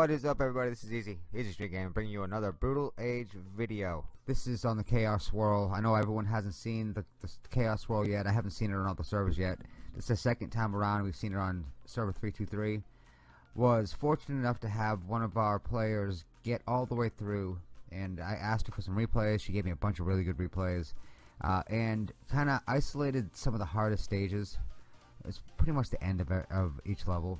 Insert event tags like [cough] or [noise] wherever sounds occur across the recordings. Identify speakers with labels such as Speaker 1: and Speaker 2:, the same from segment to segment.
Speaker 1: What is up everybody, this is Easy, Easy Street Game, bringing you another Brutal Age video. This is on the Chaos World. I know everyone hasn't seen the, the Chaos World yet, I haven't seen it on all the servers yet. This is the second time around we've seen it on server 323. Was fortunate enough to have one of our players get all the way through, and I asked her for some replays, she gave me a bunch of really good replays, uh, and kinda isolated some of the hardest stages. It's pretty much the end of, of each level.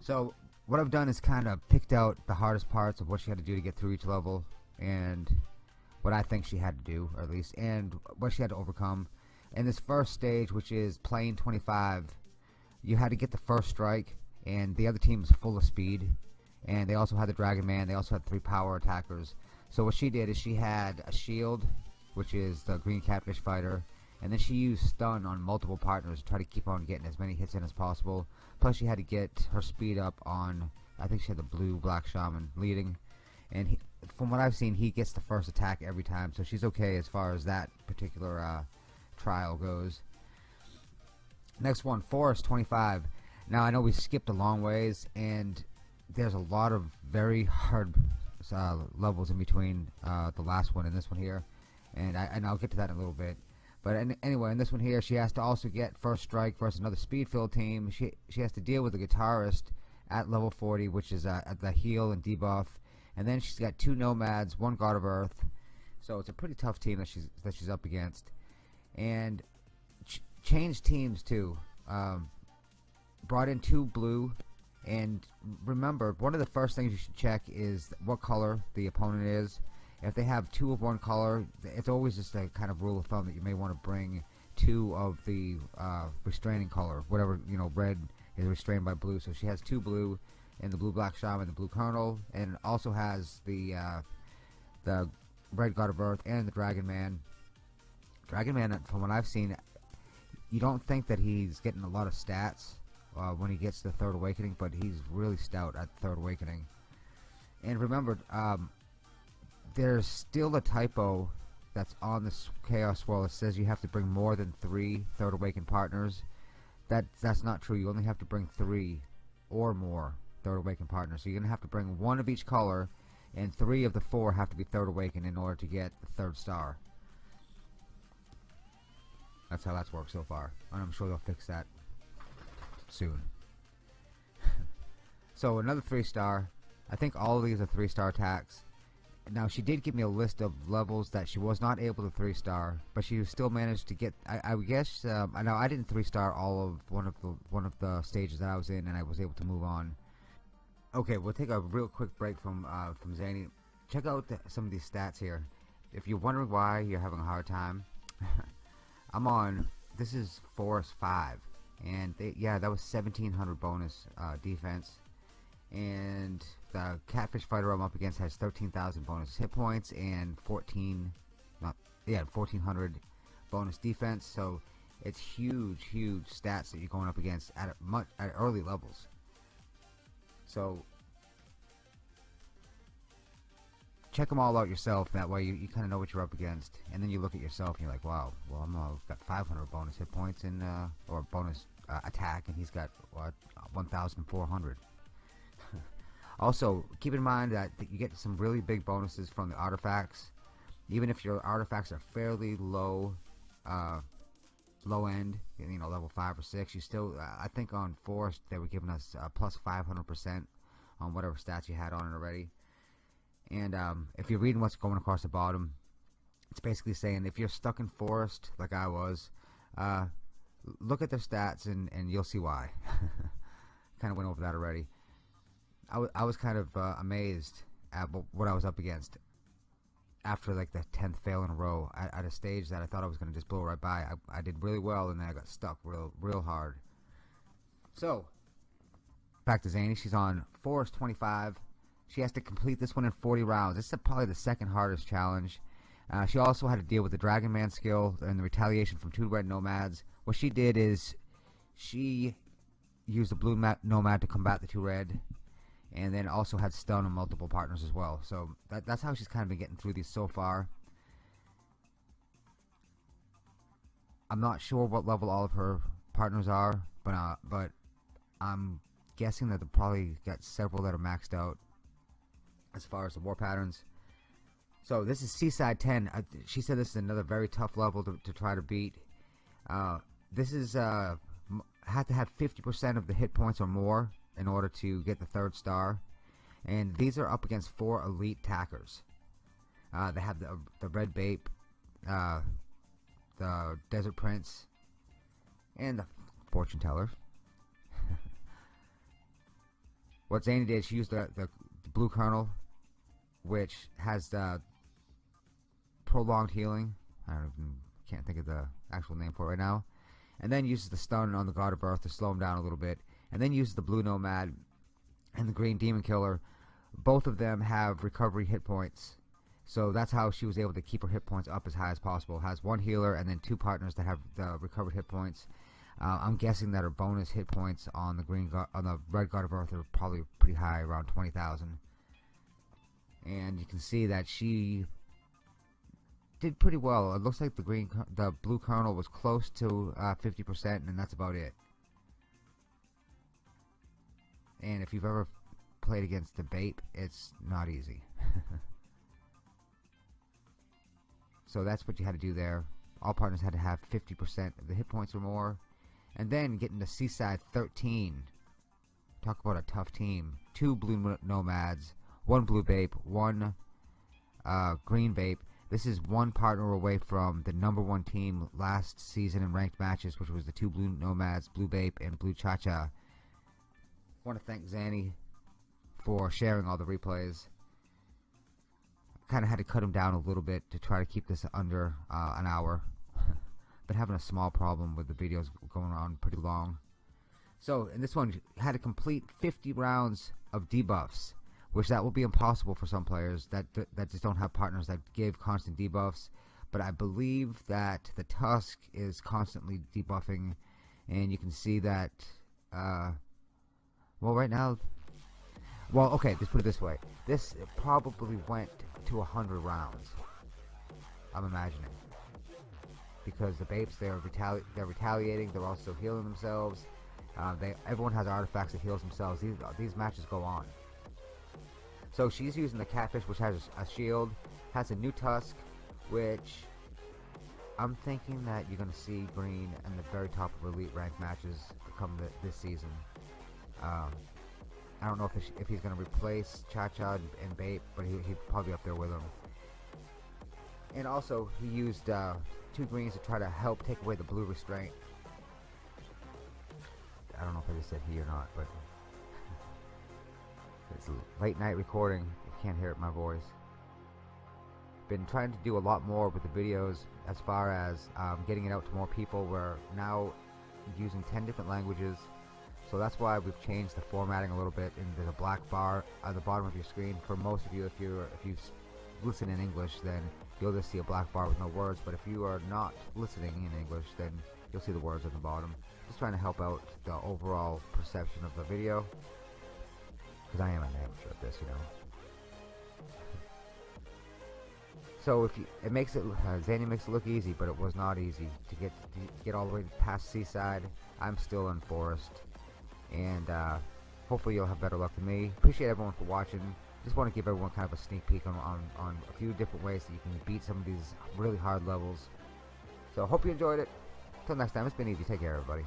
Speaker 1: So what I've done is kind of picked out the hardest parts of what she had to do to get through each level and what I think she had to do or at least and what she had to overcome. In this first stage which is plane 25 you had to get the first strike and the other team was full of speed and they also had the dragon man they also had three power attackers. So what she did is she had a shield which is the green catfish fighter and then she used stun on multiple partners to try to keep on getting as many hits in as possible. Plus she had to get her speed up on I think she had the blue black shaman leading. And he, from what I've seen he gets the first attack every time so she's okay as far as that particular uh, trial goes. Next one forest 25 now I know we skipped a long ways and there's a lot of very hard uh, levels in between uh, the last one and this one here. And, I, and I'll get to that in a little bit but anyway, in this one here, she has to also get first strike versus another speed field team. She she has to deal with the guitarist at level 40, which is uh, at the heal and debuff, and then she's got two nomads, one god of earth. So it's a pretty tough team that she's that she's up against, and ch changed teams too. Um, brought in two blue, and remember, one of the first things you should check is what color the opponent is if they have two of one color it's always just a kind of rule of thumb that you may want to bring two of the uh, restraining color whatever you know red is restrained by blue. So she has two blue and the blue black shaman and the blue colonel and also has the uh, the red god of earth and the dragon man. Dragon man from what I've seen you don't think that he's getting a lot of stats uh, when he gets the third awakening but he's really stout at third awakening. And remember um, there's still a typo that's on this chaos world. It says you have to bring more than three third awakened partners. That that's not true. You only have to bring three or more third awakened partners. So you're gonna have to bring one of each color, and three of the four have to be third awakened in order to get the third star. That's how that's worked so far, and I'm sure they'll fix that soon. [laughs] so another three star. I think all of these are three star attacks now she did give me a list of levels that she was not able to three star but she still managed to get I, I guess um, I know I didn't three star all of one of the one of the stages that I was in and I was able to move on. Okay we'll take a real quick break from uh, from Zany. Check out the, some of these stats here. If you're wondering why you're having a hard time [laughs] I'm on this is Forest 5 and they, yeah that was 1700 bonus uh, defense and the catfish fighter I'm up against has 13,000 bonus hit points and 14 not yeah 1400 bonus defense. So it's huge huge stats that you're going up against at much at early levels. So check them all out yourself. That way you, you kind of know what you're up against. And then you look at yourself and you're like wow well I'm uh, got 500 bonus hit points and uh, or bonus uh, attack and he's got what 1,400 also, keep in mind that, you get some really big bonuses from the artifacts. Even if your artifacts are fairly low, uh, low end, you know, level 5 or 6, you still, uh, I think on Forest they were giving us uh, plus 500% on whatever stats you had on it already. And um, if you're reading what's going across the bottom, it's basically saying if you're stuck in Forest, like I was, uh, look at their stats and, and you'll see why. [laughs] kind of went over that already. I, I was kind of uh, amazed at what I was up against after like the 10th fail in a row at, at a stage that I thought I was going to just blow right by. I, I did really well and then I got stuck real real hard. So, back to Zany. She's on Forest 25. She has to complete this one in 40 rounds. This is probably the second hardest challenge. Uh, she also had to deal with the Dragon Man skill and the retaliation from two red nomads. What she did is she used the blue nomad to combat the two red and then also had stun on multiple partners as well. So that, that's how she's kind of been getting through these so far. I'm not sure what level all of her partners are, but uh, but I'm guessing that they probably got several that are maxed out as far as the war patterns. So this is Seaside 10. Uh, she said this is another very tough level to, to try to beat. Uh, this is uh, to have 50% of the hit points or more in order to get the third star. And these are up against four elite tackers. Uh, they have the, the Red Bape, uh, the Desert Prince, and the Fortune Teller. [laughs] what Zany did, she used the, the, the Blue Colonel, which has the prolonged healing. I don't even, can't think of the actual name for it right now. And then uses the stun on the God of Earth to slow him down a little bit. And then uses the Blue Nomad and the Green Demon Killer. Both of them have recovery hit points. So that's how she was able to keep her hit points up as high as possible. Has one healer and then two partners that have the recovered hit points. Uh, I'm guessing that her bonus hit points on the green on the red God of Earth are probably pretty high, around 20,000. And you can see that she did pretty well. It looks like the green, the blue colonel was close to uh, 50%, and that's about it. And if you've ever played against the Bape, it's not easy. [laughs] so that's what you had to do there. All partners had to have 50% of the hit points or more. And then getting to Seaside 13. Talk about a tough team. Two blue nomads, one blue Bape, one uh, green Bape, this is one partner away from the number one team last season in ranked matches, which was the two Blue Nomads, Blue Bape, and Blue Cha-Cha. I want to thank Zanny for sharing all the replays. Kind of had to cut him down a little bit to try to keep this under uh, an hour. [laughs] but having a small problem with the videos going on pretty long. So, in this one, had to complete 50 rounds of debuffs which that will be impossible for some players that that just don't have partners that give constant debuffs. But I believe that the Tusk is constantly debuffing, and you can see that. Uh, well, right now, well, okay, let's put it this way: this probably went to a hundred rounds. I'm imagining because the Bapes they're retali they're retaliating. They're also healing themselves. Uh, they everyone has artifacts that heals themselves. These these matches go on. So she's using the catfish, which has a shield, has a new tusk, which I'm thinking that you're going to see Green in the very top of elite rank matches come this season. Um, I don't know if, if he's going to replace Cha Cha and, and Bape, but he, he'd probably be up there with him. And also, he used uh, two greens to try to help take away the blue restraint. I don't know if I just said he or not, but [laughs] it's late night recording. You can't hear it my voice. Been trying to do a lot more with the videos as far as um, getting it out to more people. We're now using 10 different languages. So that's why we've changed the formatting a little bit. There's a black bar at the bottom of your screen. For most of you, if you if you listen in English, then you'll just see a black bar with no words. But if you are not listening in English, then you'll see the words at the bottom. Just trying to help out the overall perception of the video. Because I am an amateur at this, you know. So if you, it makes it, uh, Zany makes it look easy, but it was not easy to get to get all the way past Seaside. I'm still in Forest, and uh, hopefully you'll have better luck than me. Appreciate everyone for watching. Just want to give everyone kind of a sneak peek on, on, on a few different ways that you can beat some of these really hard levels. So hope you enjoyed it. Until next time, it's been easy. Take care, everybody.